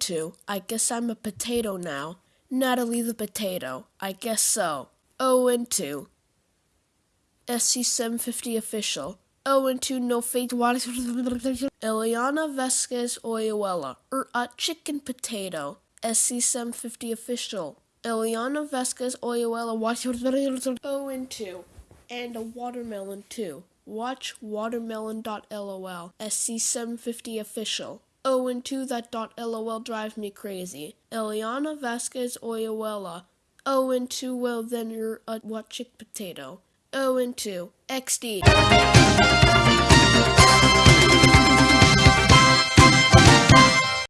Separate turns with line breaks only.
2. I guess I'm a potato now. Natalie the potato. I guess so. 0 and 2. SC750 official. 0 and 2 no fake water. Eliana Vasquez Oyuela. Er, a chicken potato. SC750 official. Eliana Vasquez Oyuela. Watch 0 and 2. And a watermelon too. Watch watermelon.lol. SC750 official. Oh, and 2 that dot lol drives me crazy. Eliana Vasquez Oyuela. Oh, and 2 well then you're a what chick potato. Oh, and 2 XD.